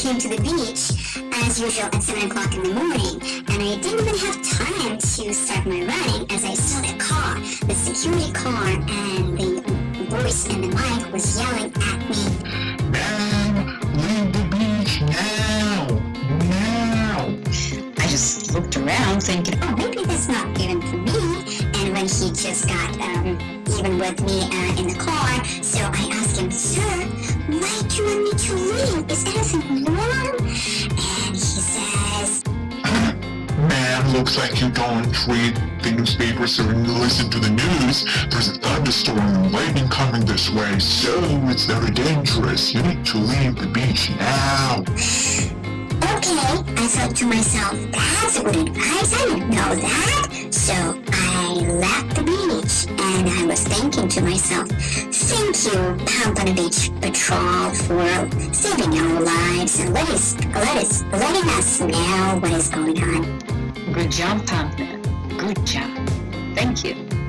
came to the beach, as usual at 7 o'clock in the morning, and I didn't even have time to start my running as I saw the car, the security car, and the voice in the mic was yelling at me. Man, leave the beach now! Now! I just looked around thinking, oh, maybe that's not even for me. And when he just got um, even with me uh, in the car, so I asked him, sir, you to leave? Is warm? And says, Man, looks like you don't read the newspapers or listen to the news. There's a thunderstorm and lightning coming this way, so it's very dangerous. You need to leave the beach now. Okay, I thought to myself, that's good advice, I didn't know that. So I left the beach and I was thinking to myself, thank you, Pompano Beach Patrol, for saving our lives and let us, let us, letting us know what is going on. good job, Pompano. Good job. Thank you.